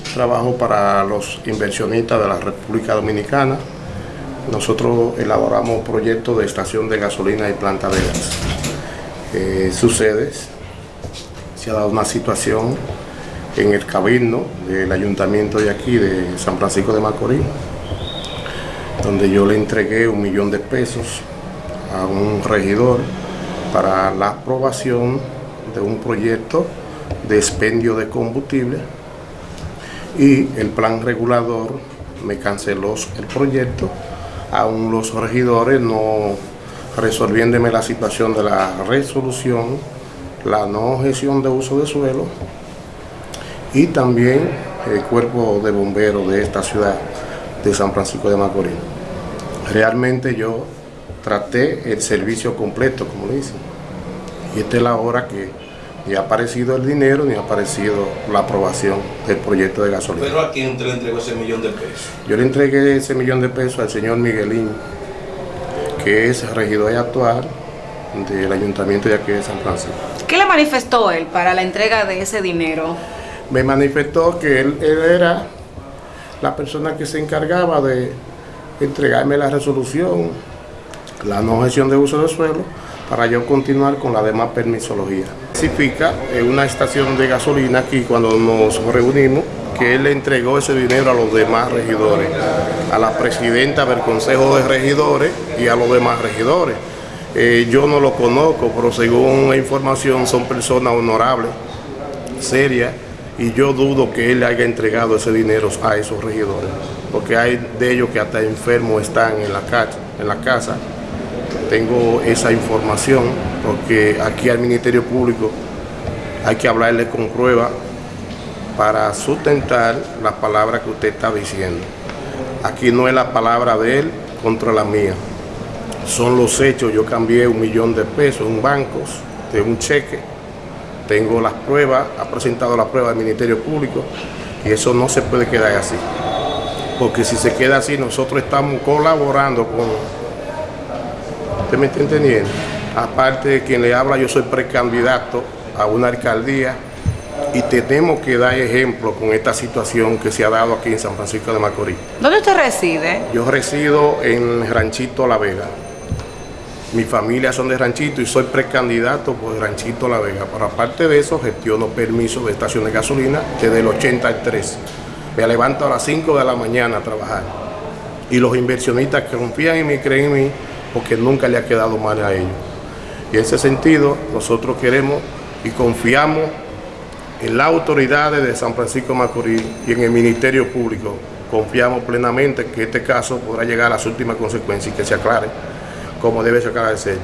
trabajo para los inversionistas de la República Dominicana. Nosotros elaboramos proyectos de estación de gasolina y planta de gas. Eh, sucede, se ha dado una situación en el cabildo del ayuntamiento de aquí, de San Francisco de Macorís, donde yo le entregué un millón de pesos a un regidor para la aprobación de un proyecto de expendio de combustible y el plan regulador me canceló el proyecto, aún los regidores no resolviéndome la situación de la resolución, la no gestión de uso de suelo y también el cuerpo de bomberos de esta ciudad de San Francisco de Macorís. Realmente yo traté el servicio completo, como dicen, y esta es la hora que ni ha aparecido el dinero, ni ha aparecido la aprobación del proyecto de gasolina. ¿Pero a quién te le entregó ese millón de pesos? Yo le entregué ese millón de pesos al señor Miguelín, que es regidor actual del ayuntamiento de aquí de San Francisco. ¿Qué le manifestó él para la entrega de ese dinero? Me manifestó que él, él era la persona que se encargaba de entregarme la resolución, la no gestión de uso de suelo, para yo continuar con la demás permisología. Significa en una estación de gasolina aquí cuando nos reunimos que él le entregó ese dinero a los demás regidores, a la presidenta del Consejo de Regidores y a los demás regidores. Eh, yo no lo conozco, pero según la información son personas honorables, serias, y yo dudo que él le haya entregado ese dinero a esos regidores, porque hay de ellos que hasta enfermos están en la casa tengo esa información porque aquí al Ministerio Público hay que hablarle con prueba para sustentar las palabras que usted está diciendo. Aquí no es la palabra de él contra la mía. Son los hechos. Yo cambié un millón de pesos en bancos de un cheque. Tengo las pruebas, ha presentado la prueba al Ministerio Público y eso no se puede quedar así. Porque si se queda así, nosotros estamos colaborando con ¿Usted me está entendiendo? Aparte de quien le habla, yo soy precandidato a una alcaldía y tenemos que dar ejemplo con esta situación que se ha dado aquí en San Francisco de Macorís. ¿Dónde usted reside? Yo resido en Ranchito La Vega. Mi familia son de Ranchito y soy precandidato por Ranchito La Vega. Pero aparte de eso, gestiono permiso de estación de gasolina desde el 83. Me levanto a las 5 de la mañana a trabajar. Y los inversionistas que confían en mí, creen en mí, porque nunca le ha quedado mal a ellos. Y en ese sentido, nosotros queremos y confiamos en las autoridades de San Francisco Macorís y en el Ministerio Público. Confiamos plenamente que este caso podrá llegar a las últimas consecuencias y que se aclare como debe ser.